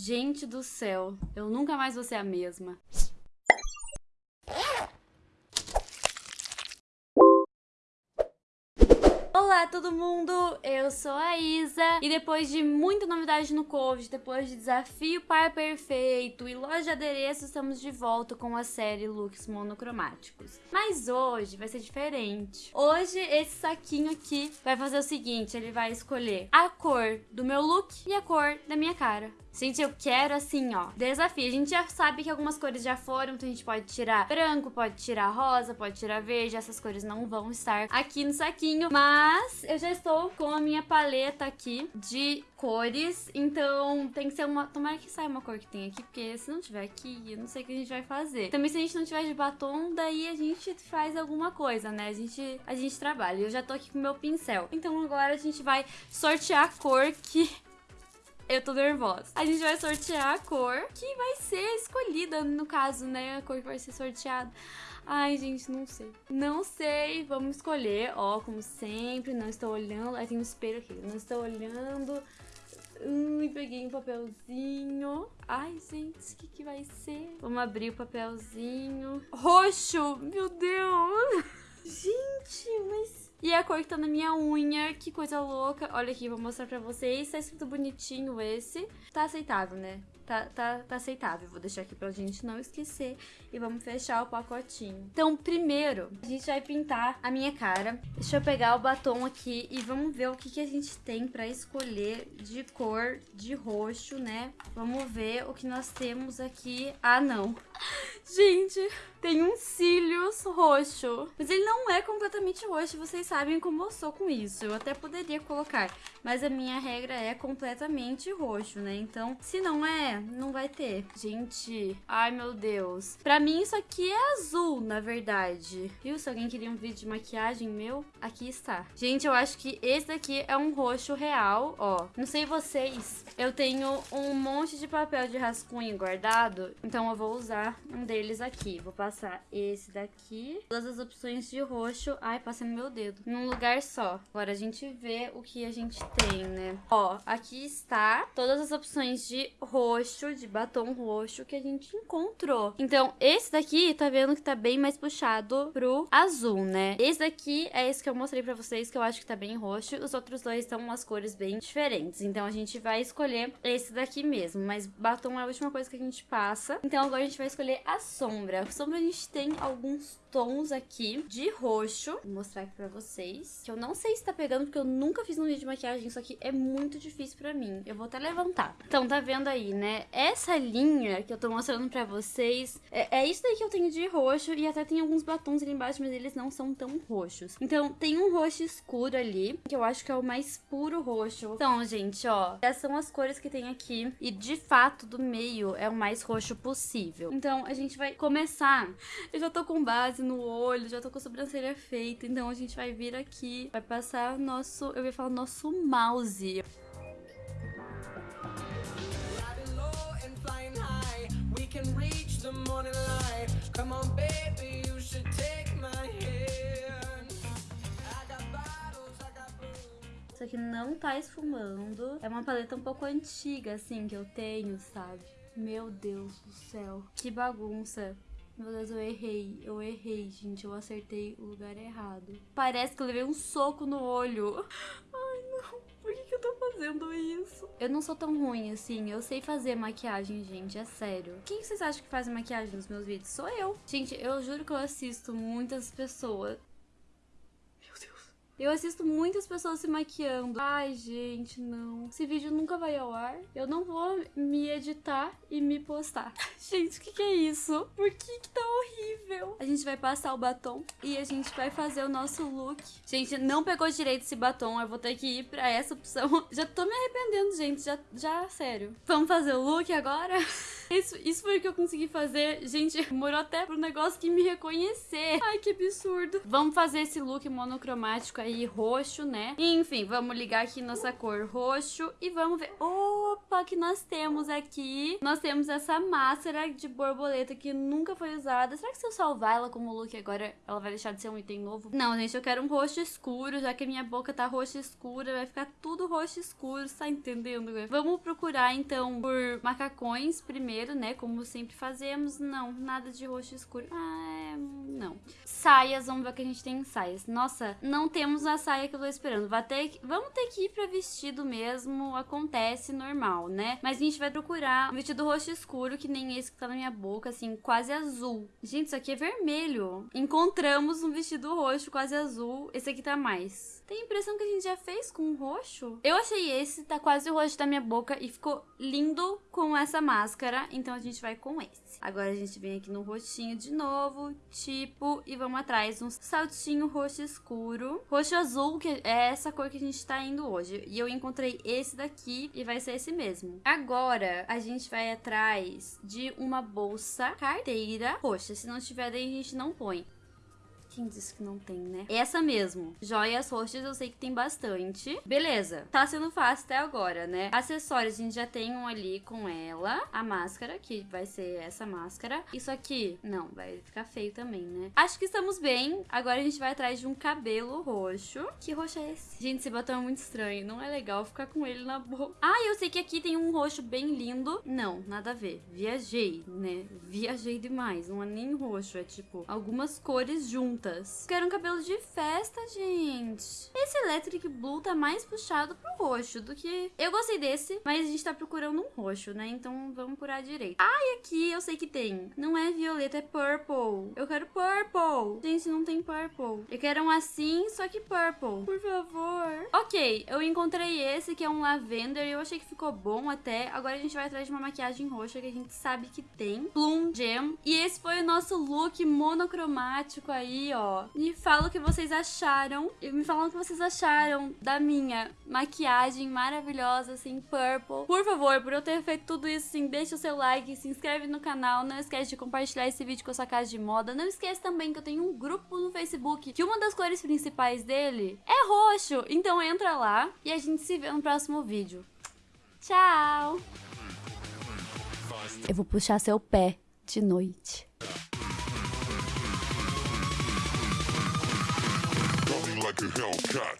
Gente do céu, eu nunca mais vou ser a mesma. Olá todo mundo, eu sou a Isa e depois de muita novidade no Covid, depois de desafio par perfeito e loja de adereços, estamos de volta com a série looks monocromáticos. Mas hoje vai ser diferente. Hoje esse saquinho aqui vai fazer o seguinte, ele vai escolher a cor do meu look e a cor da minha cara. Gente, eu quero assim, ó, desafio. A gente já sabe que algumas cores já foram, então a gente pode tirar branco, pode tirar rosa, pode tirar verde. Essas cores não vão estar aqui no saquinho, mas eu já estou com a minha paleta aqui de cores, então tem que ser uma... Tomara que saia uma cor que tem aqui, porque se não tiver aqui, eu não sei o que a gente vai fazer. Também se a gente não tiver de batom, daí a gente faz alguma coisa, né? A gente, a gente trabalha. Eu já tô aqui com o meu pincel. Então agora a gente vai sortear a cor que eu tô nervosa. A gente vai sortear a cor que vai ser escolhida, no caso, né? A cor que vai ser sorteada. Ai, gente, não sei. Não sei. Vamos escolher. Ó, como sempre, não estou olhando. Aí tem um espelho aqui. Não estou olhando. Hum, peguei um papelzinho. Ai, gente, o que, que vai ser? Vamos abrir o papelzinho. Roxo! Meu Deus! Gente, mas e a cor que tá na minha unha, que coisa louca. Olha aqui, vou mostrar pra vocês. Tá escrito bonitinho esse. Tá aceitável, né? Tá, tá, tá aceitável. Vou deixar aqui pra gente não esquecer. E vamos fechar o pacotinho. Então, primeiro, a gente vai pintar a minha cara. Deixa eu pegar o batom aqui e vamos ver o que, que a gente tem pra escolher de cor de roxo, né? Vamos ver o que nós temos aqui. Ah, não. Gente, tem um cílios roxo. Mas ele não é completamente roxo, vocês sabem como eu sou com isso. Eu até poderia colocar, mas a minha regra é completamente roxo, né? Então, se não é, não vai ter. Gente, ai meu Deus. Pra mim isso aqui é azul, na verdade. Viu? Se alguém queria um vídeo de maquiagem meu, aqui está. Gente, eu acho que esse daqui é um roxo real, ó. Não sei vocês, eu tenho um monte de papel de rascunho guardado, então eu vou usar um deles aqui. Vou passar esse daqui. Todas as opções de roxo. Ai, passei no meu dedo. Num lugar só. Agora a gente vê o que a gente tem, né? Ó, aqui está todas as opções de roxo, de batom roxo que a gente encontrou. Então, esse daqui, tá vendo que tá bem mais puxado pro azul, né? Esse daqui é esse que eu mostrei pra vocês, que eu acho que tá bem roxo. Os outros dois estão umas cores bem diferentes. Então, a gente vai escolher esse daqui mesmo. Mas batom é a última coisa que a gente passa. Então, agora a gente vai escolher a sombra. A sombra a gente tem alguns tons aqui de roxo. Vou mostrar aqui pra vocês. Que eu não sei se tá pegando, porque eu nunca fiz um vídeo de maquiagem. Isso aqui é muito difícil pra mim. Eu vou até levantar. Então, tá vendo aí, né? Essa linha que eu tô mostrando pra vocês, é, é isso daí que eu tenho de roxo. E até tem alguns batons ali embaixo, mas eles não são tão roxos. Então, tem um roxo escuro ali, que eu acho que é o mais puro roxo. Então, gente, ó, essas são as cores que tem aqui. E, de fato, do meio é o mais roxo possível. Então, a gente vai começar. Eu já tô com base no olho, já tô com a sobrancelha feita. Então a gente vai vir aqui, vai passar nosso, eu ia falar nosso mouse. Isso aqui não tá esfumando. É uma paleta um pouco antiga, assim, que eu tenho, sabe? Meu Deus do céu. Que bagunça. Meu Deus, eu errei. Eu errei, gente. Eu acertei o lugar errado. Parece que eu levei um soco no olho. Ai, não. Por que, que eu tô fazendo isso? Eu não sou tão ruim assim. Eu sei fazer maquiagem, gente. É sério. Quem vocês acham que faz maquiagem nos meus vídeos? Sou eu. Gente, eu juro que eu assisto muitas pessoas eu assisto muitas pessoas se maquiando. Ai, gente, não. Esse vídeo nunca vai ao ar. Eu não vou me editar e me postar. gente, o que, que é isso? Por que, que tá horrível? A gente vai passar o batom e a gente vai fazer o nosso look. Gente, não pegou direito esse batom. Eu vou ter que ir pra essa opção. Já tô me arrependendo, gente. Já, já sério. Vamos fazer o look agora? Isso, isso foi o que eu consegui fazer. Gente, demorou até pro negócio que me reconhecer. Ai, que absurdo. Vamos fazer esse look monocromático aí, roxo, né? Enfim, vamos ligar aqui nossa cor roxo e vamos ver. Opa, que nós temos aqui. Nós temos essa máscara de borboleta que nunca foi usada. Será que se eu salvar ela como look agora, ela vai deixar de ser um item novo? Não, gente, eu quero um roxo escuro, já que a minha boca tá roxa escura, vai ficar tudo roxo escuro, tá entendendo? Vamos procurar, então, por macacões primeiro, né? Como sempre fazemos. Não, nada de roxo escuro. Ah, é... não. Saias, vamos ver o que a gente tem em saias. Nossa, não temos a saia que eu tô esperando. Vai ter. Vamos ter que ir pra vestido mesmo, acontece normal, né? Mas a gente vai procurar um vestido roxo escuro, que nem esse que tá na minha boca, assim, quase azul. Gente, isso aqui é vermelho. Encontramos um vestido roxo quase azul. Esse aqui tá mais. Tem a impressão que a gente já fez com roxo. Eu achei esse, tá quase o roxo da minha boca e ficou lindo com essa máscara. Então a gente vai com esse. Agora a gente vem aqui no roxinho de novo, tipo, e vamos atrás um saltinho roxo escuro. Roxo azul, que é essa cor que a gente tá indo hoje. E eu encontrei esse daqui e vai ser esse mesmo. Agora a gente vai atrás de uma bolsa carteira roxa. Se não tiver daí a gente não põe. Quem disse que não tem, né? Essa mesmo. Joias roxas eu sei que tem bastante. Beleza. Tá sendo fácil até agora, né? Acessórios, a gente já tem um ali com ela. A máscara, que vai ser essa máscara. Isso aqui, não, vai ficar feio também, né? Acho que estamos bem. Agora a gente vai atrás de um cabelo roxo. Que roxo é esse? Gente, esse batom é muito estranho. Não é legal ficar com ele na boca. Ah, eu sei que aqui tem um roxo bem lindo. Não, nada a ver. Viajei, né? Viajei demais. Não é nem roxo, é tipo algumas cores juntas juntas. Quero um cabelo de festa, gente. Esse Electric Blue tá mais puxado pro roxo do que... Eu gostei desse, mas a gente tá procurando um roxo, né? Então vamos por a direita. Ah, e aqui eu sei que tem. Não é violeta, é purple. Eu quero purple. Gente, não tem purple. Eu quero um assim, só que purple. Por favor. Ok, eu encontrei esse que é um lavender e eu achei que ficou bom até. Agora a gente vai atrás de uma maquiagem roxa que a gente sabe que tem. Plum Gem. E esse foi o nosso look monocromático aí, ó. Me falam o que vocês acharam. E me falam o que vocês acharam da minha maquiagem maravilhosa, assim, purple. Por favor, por eu ter feito tudo isso, assim, deixa o seu like, se inscreve no canal. Não esquece de compartilhar esse vídeo com a sua casa de moda. Não esquece também que eu tenho um grupo no Facebook que uma das cores principais dele é roxo. Então entra lá e a gente se vê no próximo vídeo. Tchau! Eu vou puxar seu pé de noite. Like a Hellcat.